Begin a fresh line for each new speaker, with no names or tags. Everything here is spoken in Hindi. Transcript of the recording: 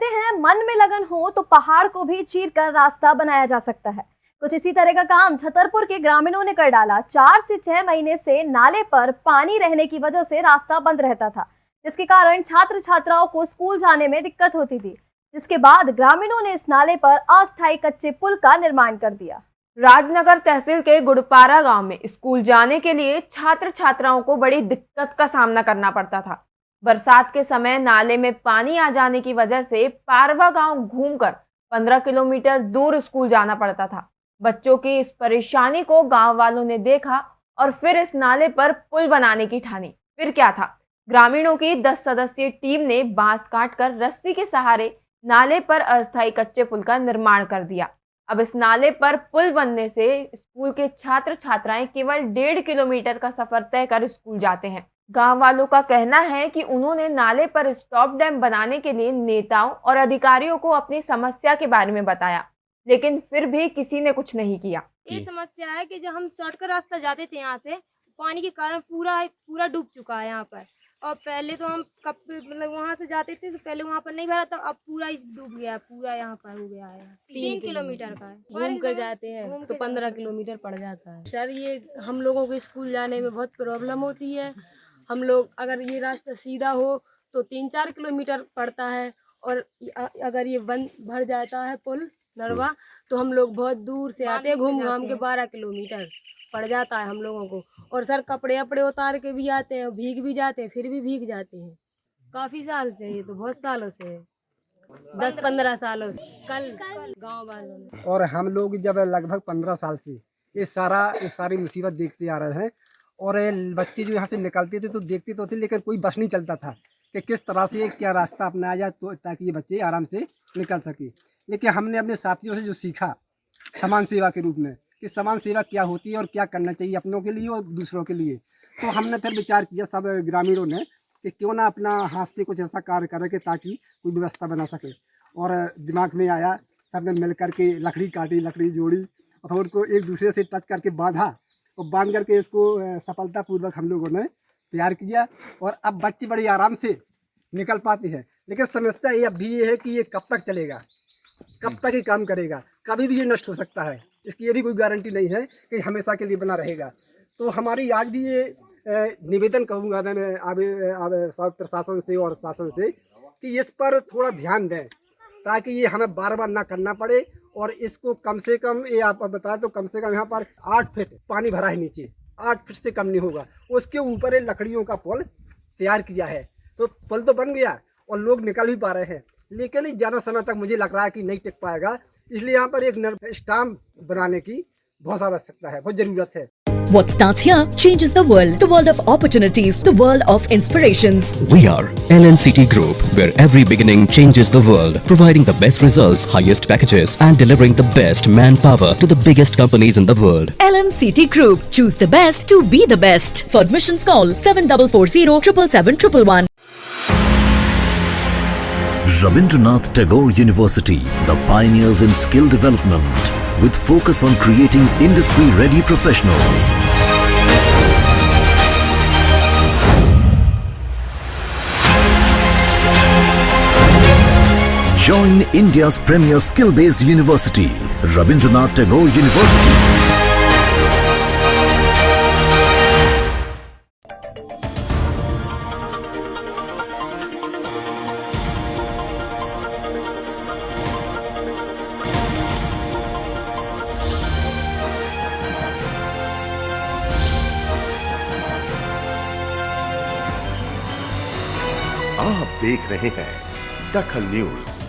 कहते हैं, मन में लगन हो तो पहाड़ को भी चीर कर रास्ता बनाया जा सकता है। कुछ इसी तरह का काम छतरपुर के ग्रामीणों ने कर डाला। चार से छह महीने से नाले पर पानी रहने की वजह से रास्ता बंद रहता था, जिसके कारण छात्र छात्राओं को स्कूल जाने में दिक्कत होती थी। जिसके बाद ग्रामीणों ने इस नाले पर अस्थायी कच्चे पुल का निर्माण कर दिया।
राजनगर तहसील के गुड़पारा गाँव में स्कूल जाने के लिए छात्र छात्राओं को बड़ी दिक्कत का सामना करना पड़ता था। बरसात के समय नाले में पानी आ जाने की वजह से पारवा गाँव घूमकर 15 किलोमीटर दूर स्कूल जाना पड़ता था। बच्चों की इस परेशानी को गाँव वालों ने देखा और फिर इस नाले पर पुल बनाने की ठानी। फिर क्या था? ग्रामीणों की 10 सदस्यीय टीम ने बाँस काटकर रस्सी के सहारे नाले पर अस्थायी कच्चे पुल का निर्माण कर दिया। अब इस नाले पर पुल बनने से स्कूल के छात्र छात्राएँ केवल डेढ़ किलोमीटर का सफ़र तय कर स्कूल जाते हैं। गाँव वालों का कहना है कि उन्होंने नाले पर स्टॉप डैम बनाने के लिए नेताओं और अधिकारियों को अपनी समस्या के बारे में बताया लेकिन फिर भी किसी ने कुछ नहीं किया।
ये समस्या है कि जब हम शॉर्टकट रास्ता जाते थे यहाँ से पानी के कारण पूरा पूरा डूब चुका है यहाँ पर। और पहले तो हम कब मतलब वहाँ से जाते थे तो पहले वहाँ पर नहीं भरा था अब पूरा डूब गया है पूरा यहाँ पर हो गया है। तीन किलोमीटर का
घूम कर जाते हैं तो पंद्रह किलोमीटर पड़ जाता है। सर ये हम लोगों को स्कूल जाने में बहुत प्रॉब्लम होती है हम लोग अगर ये रास्ता सीधा हो तो तीन चार किलोमीटर पड़ता है और अगर ये बंद भर जाता है पुल नरवा तो हम लोग बहुत दूर से आते हैं घूम घाम के बारह किलोमीटर पड़ जाता है हम लोगों को। और सर कपड़े अपड़े उतार के भी आते हैं भीग भी जाते हैं फिर भी भीग जाते हैं। काफ़ी साल से ये तो बहुत सालों से है। दस पंद्रह सालों से। कल कल। गाँव वालों ने।
और हम लोग जब लगभग पंद्रह साल से ये सारा ये सारी मुसीबत देखते आ रहे हैं और बच्चे जो यहाँ से निकलते थे तो देखते तो थे, लेकिन कोई बस नहीं चलता था कि किस तरह से, क्या रास्ता अपनाया जाए तो ताकि ये बच्चे आराम से निकल सके। लेकिन हमने अपने साथियों से जो सीखा समान सेवा के रूप में, कि समान सेवा क्या होती है और क्या करना चाहिए अपनों के लिए और दूसरों के लिए। तो हमने फिर विचार किया सब ग्रामीणों ने कि क्यों ना अपना हाथ से कुछ ऐसा कार्य करें कि ताकि कोई व्यवस्था बना सके। और दिमाग में आया, सबने मिल करके लकड़ी काटी, लकड़ी जोड़ी, और उनको एक दूसरे से टच करके बांधा। और बाँध करके इसको सफलतापूर्वक हम लोगों ने तैयार किया और अब बच्चे बड़े आराम से निकल पाते हैं। लेकिन समस्या ये अब भी ये है कि ये कब तक चलेगा? कब तक ये काम करेगा? कभी भी ये नष्ट हो सकता है। इसकी ये भी कोई गारंटी नहीं है कि हमेशा के लिए बना रहेगा। तो हमारी आज भी ये निवेदन कहूँगा मैं अब प्रशासन से और शासन से कि इस पर थोड़ा ध्यान दें ताकि ये हमें बार बार ना करना पड़े और इसको कम से कम, ये आप बताए तो कम से कम यहाँ पर आठ फीट पानी भरा है नीचे। आठ फीट से कम नहीं होगा। उसके ऊपर लकड़ियों का पुल तैयार किया है। तो पुल तो बन गया और लोग निकल भी पा रहे हैं। लेकिन ज़्यादा समय तक मुझे लग रहा है कि नहीं टिक पाएगा। इसलिए यहाँ पर एक स्टाम्प बनाने की बहुत आवश्यकता है, बहुत ज़रूरत है।
What starts here changes the world. The world of opportunities. The world of inspirations.
We are LNCT Group, where every beginning changes the world. Providing the best results, highest packages and delivering the best manpower to the biggest companies in the world.
LNCT Group. Choose the best to be the best. For admissions call 7440 777
Rabindranath Tagore University, the pioneers in skill development with focus on creating industry-ready professionals. Join India's premier skill-based university, Rabindranath Tagore University.
आप देख रहे हैं दखल न्यूज़।